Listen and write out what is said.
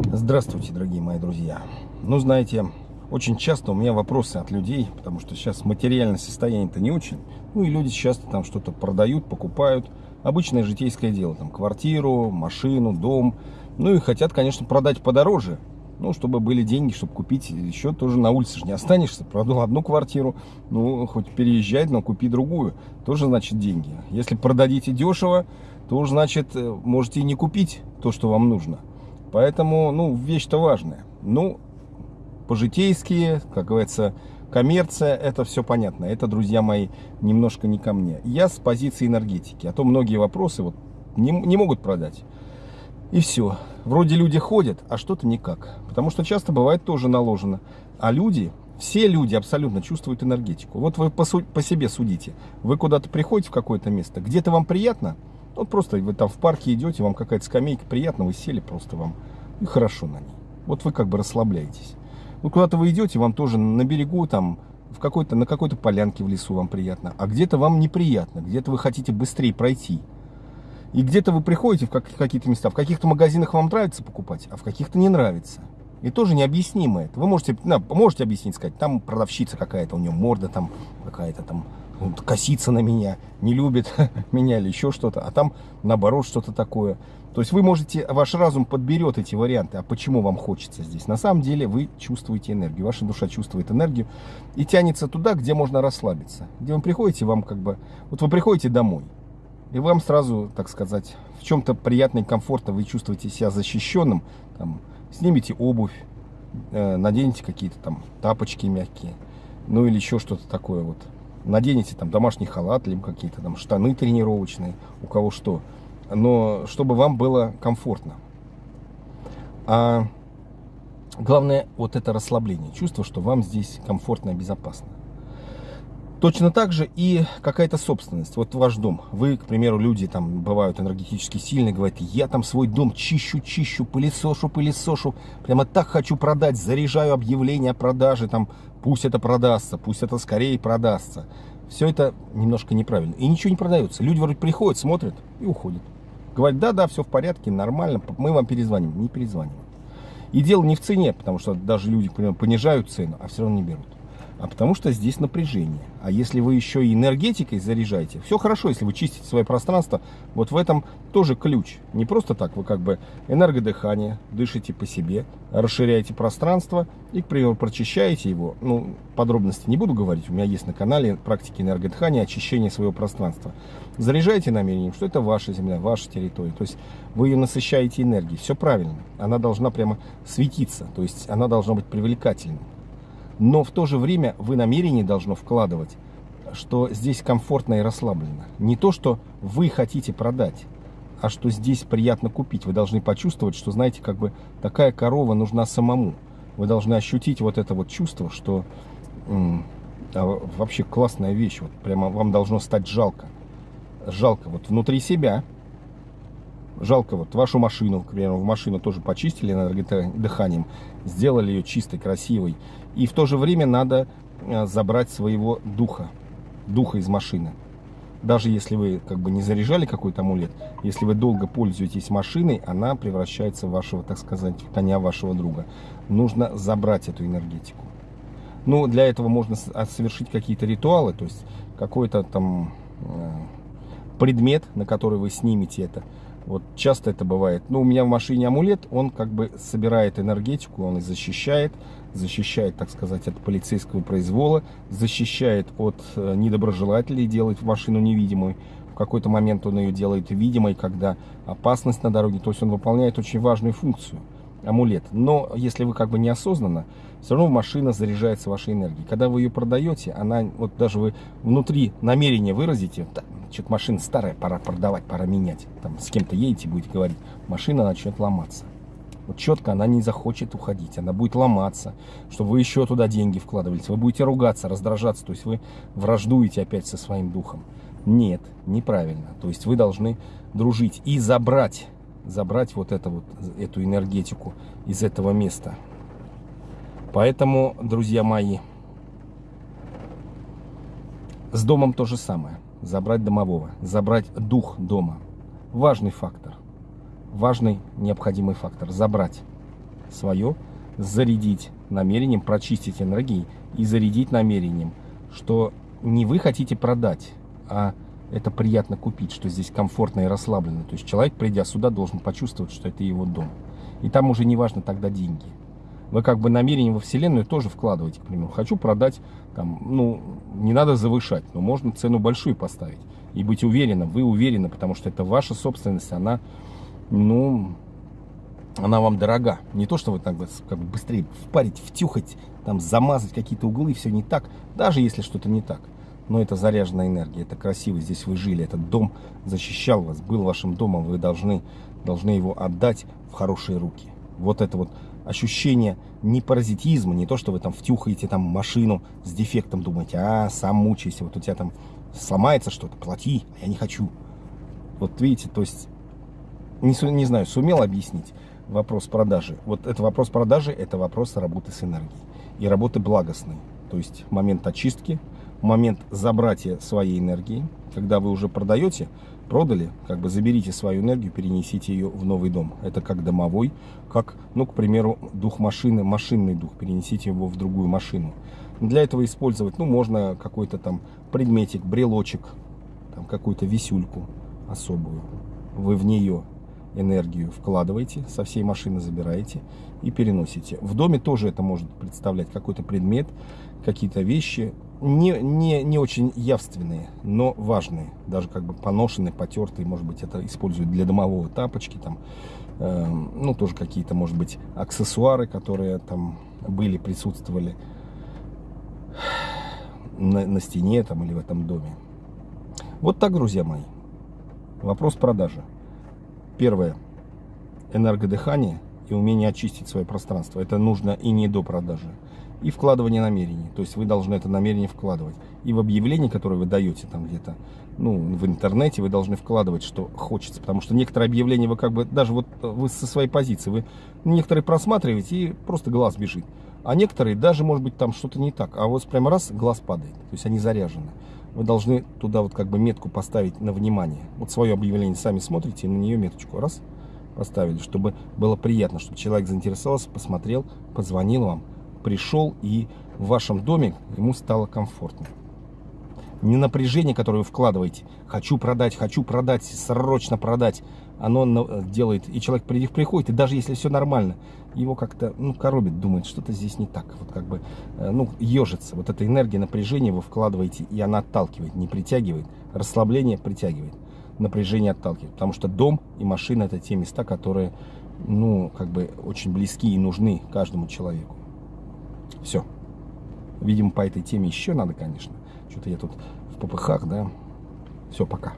Здравствуйте, дорогие мои друзья. Ну, знаете, очень часто у меня вопросы от людей, потому что сейчас материальное состояние-то не очень. Ну, и люди часто там что-то продают, покупают. Обычное житейское дело, там, квартиру, машину, дом. Ну, и хотят, конечно, продать подороже, ну, чтобы были деньги, чтобы купить еще тоже на улице же не останешься. Продал одну квартиру, ну, хоть переезжай, но купи другую. Тоже, значит, деньги. Если продадите дешево, то, значит, э, можете и не купить то, что вам нужно. Поэтому, ну, вещь-то важная. Ну, по-житейски, как говорится, коммерция, это все понятно. Это, друзья мои, немножко не ко мне. Я с позиции энергетики. А то многие вопросы вот не, не могут продать. И все. Вроде люди ходят, а что-то никак. Потому что часто бывает тоже наложено. А люди, все люди абсолютно чувствуют энергетику. Вот вы по, по себе судите. Вы куда-то приходите в какое-то место, где-то вам приятно, вот просто вы там в парке идете, вам какая-то скамейка приятно, вы сели просто вам и хорошо на ней. Вот вы как бы расслабляетесь. Ну, куда-то вы идете, вам тоже на берегу, там, в какой-то, на какой-то полянке в лесу вам приятно, а где-то вам неприятно, где-то вы хотите быстрее пройти. И где-то вы приходите в какие-то места, в каких-то магазинах вам нравится покупать, а в каких-то не нравится. И тоже необъяснимо это. Вы можете, можете объяснить, сказать, там продавщица какая-то, у нее морда там какая-то там косится на меня, не любит меня или еще что-то, а там наоборот что-то такое. То есть вы можете, ваш разум подберет эти варианты, а почему вам хочется здесь. На самом деле вы чувствуете энергию, ваша душа чувствует энергию и тянется туда, где можно расслабиться. Где вы приходите, вам как бы, вот вы приходите домой, и вам сразу, так сказать, в чем-то приятно комфортно, вы чувствуете себя защищенным, там, снимите обувь, э, наденете какие-то там тапочки мягкие, ну или еще что-то такое вот наденете там домашний халат, либо какие-то там штаны тренировочные, у кого что. Но чтобы вам было комфортно. А главное вот это расслабление, чувство, что вам здесь комфортно и безопасно. Точно так же и какая-то собственность. Вот ваш дом. Вы, к примеру, люди там бывают энергетически сильные, говорят, я там свой дом чищу, чищу, пылесошу, пылесошу. Прямо так хочу продать, заряжаю объявление о продаже, там, пусть это продастся, пусть это скорее продастся. Все это немножко неправильно. И ничего не продается. Люди вроде приходят, смотрят и уходят. Говорят, да-да, все в порядке, нормально, мы вам перезвоним. Не перезванивают. И дело не в цене, потому что даже люди, к примеру, понижают цену, а все равно не берут а потому что здесь напряжение. А если вы еще и энергетикой заряжаете, все хорошо, если вы чистите свое пространство, вот в этом тоже ключ. Не просто так, вы как бы энергодыхание, дышите по себе, расширяете пространство и, к примеру, прочищаете его. Ну, подробности не буду говорить, у меня есть на канале практики энергодыхания, очищения своего пространства. Заряжайте намерением, что это ваша земля, ваша территория. То есть вы ее насыщаете энергией, все правильно. Она должна прямо светиться, то есть она должна быть привлекательной. Но в то же время вы намерение должно вкладывать, что здесь комфортно и расслабленно. Не то, что вы хотите продать, а что здесь приятно купить. Вы должны почувствовать, что, знаете, как бы такая корова нужна самому. Вы должны ощутить вот это вот чувство, что а вообще классная вещь. Вот прямо вам должно стать жалко. Жалко вот внутри себя. Жалко вот вашу машину, к примеру, в машину тоже почистили энергодыханием, сделали ее чистой, красивой. И в то же время надо э, забрать своего духа, духа из машины. Даже если вы как бы не заряжали какой-то амулет, если вы долго пользуетесь машиной, она превращается в вашего, так сказать, в коня вашего друга. Нужно забрать эту энергетику. Ну, для этого можно а, совершить какие-то ритуалы, то есть какой-то там э, предмет, на который вы снимете это. Вот часто это бывает. Ну, у меня в машине амулет, он как бы собирает энергетику, он и защищает, защищает, так сказать, от полицейского произвола, защищает от э, недоброжелателей, делает машину невидимой. В какой-то момент он ее делает видимой, когда опасность на дороге. То есть он выполняет очень важную функцию, амулет. Но если вы как бы неосознанно, все равно машина заряжается вашей энергией. Когда вы ее продаете, она, вот даже вы внутри намерения выразите, что-то машина старая, пора продавать, пора менять. Там с кем-то едете, будете говорить, машина начнет ломаться. Вот четко она не захочет уходить, она будет ломаться, чтобы вы еще туда деньги вкладывались. Вы будете ругаться, раздражаться, то есть вы враждуете опять со своим духом. Нет, неправильно. То есть вы должны дружить и забрать, забрать вот, это вот эту энергетику из этого места. Поэтому, друзья мои, с домом то же самое забрать домового, забрать дух дома. Важный фактор, важный необходимый фактор, забрать. свое зарядить намерением, прочистить энергии и зарядить намерением, что не вы хотите продать, а это приятно купить, что здесь комфортно и расслабленно. То есть человек, придя сюда, должен почувствовать, что это его дом. И там уже не важно тогда деньги. Вы как бы намерение во Вселенную тоже вкладываете, к примеру. Хочу продать, там, ну, не надо завышать, но можно цену большую поставить. И быть уверенным, вы уверены, потому что это ваша собственность, она, ну, она вам дорога. Не то, что вы так как бы быстрее впарить, втюхать, там, замазать какие-то углы, все не так, даже если что-то не так. Но это заряженная энергия, это красиво, здесь вы жили, этот дом защищал вас, был вашим домом, вы должны, должны его отдать в хорошие руки. Вот это вот ощущение не паразитизма, не то, что вы там втюхаете там машину с дефектом, думаете, а, сам мучайся, вот у тебя там сломается что-то, плати, а я не хочу. Вот видите, то есть, не, не знаю, сумел объяснить вопрос продажи. Вот это вопрос продажи, это вопрос работы с энергией и работы благостной. То есть момент очистки, момент забратия своей энергии, когда вы уже продаете, продали, как бы заберите свою энергию, перенесите ее в новый дом. Это как домовой, как, ну, к примеру, дух машины, машинный дух, перенесите его в другую машину. Для этого использовать, ну, можно какой-то там предметик, брелочек, там какую-то висюльку особую. Вы в нее энергию вкладываете, со всей машины забираете и переносите. В доме тоже это может представлять какой-то предмет, какие-то вещи, не, не, не очень явственные, но важные. Даже как бы поношенные, потертые, может быть, это используют для домового тапочки, там, э, ну, тоже какие-то, может быть, аксессуары, которые там были, присутствовали на, на стене там или в этом доме. Вот так, друзья мои. Вопрос продажи. Первое. Энергодыхание и умение очистить свое пространство. Это нужно и не до продажи и вкладывание намерений. То есть вы должны это намерение вкладывать. И в объявлении, которое вы даете там где-то, ну, в интернете, вы должны вкладывать, что хочется. Потому что некоторые объявления вы как бы, даже вот вы со своей позиции, вы некоторые просматриваете и просто глаз бежит. А некоторые даже, может быть, там что-то не так. А вот прямо раз, глаз падает. То есть они заряжены. Вы должны туда вот как бы метку поставить на внимание. Вот свое объявление сами смотрите и на нее меточку. Раз, поставили, чтобы было приятно, чтобы человек заинтересовался, посмотрел, позвонил вам пришел и в вашем доме ему стало комфортно. Не напряжение, которое вы вкладываете, хочу продать, хочу продать, срочно продать, оно делает, и человек приходит, и даже если все нормально, его как-то, ну, коробит, думает, что-то здесь не так, вот как бы, э, ну, ежится. Вот эта энергия напряжения вы вкладываете, и она отталкивает, не притягивает. Расслабление притягивает, напряжение отталкивает. Потому что дом и машина это те места, которые, ну, как бы очень близки и нужны каждому человеку. Все. Видимо, по этой теме еще надо, конечно. Что-то я тут в попыхах, да. Все, пока.